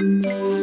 Música